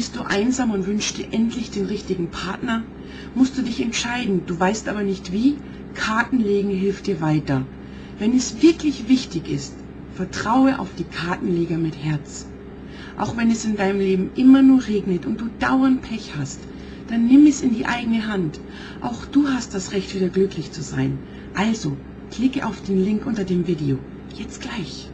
Bist du einsam und wünschst dir endlich den richtigen Partner? Musst du dich entscheiden, du weißt aber nicht wie? Kartenlegen hilft dir weiter. Wenn es wirklich wichtig ist, vertraue auf die Kartenleger mit Herz. Auch wenn es in deinem Leben immer nur regnet und du dauernd Pech hast, dann nimm es in die eigene Hand. Auch du hast das Recht, wieder glücklich zu sein. Also, klicke auf den Link unter dem Video. Jetzt gleich.